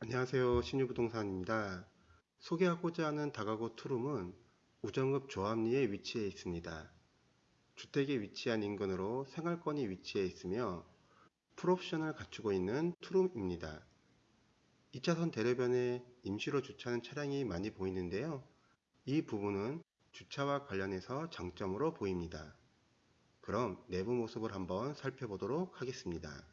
안녕하세요. 신유부동산입니다. 소개하고자 하는 다가구 투룸은 우정읍 조합리에 위치해 있습니다. 주택에 위치한 인근으로 생활권이 위치해 있으며 풀옵션을 갖추고 있는 투룸입니다. 2차선 대로변에 임시로 주차하는 차량이 많이 보이는데요. 이 부분은 주차와 관련해서 장점으로 보입니다. 그럼 내부 모습을 한번 살펴보도록 하겠습니다.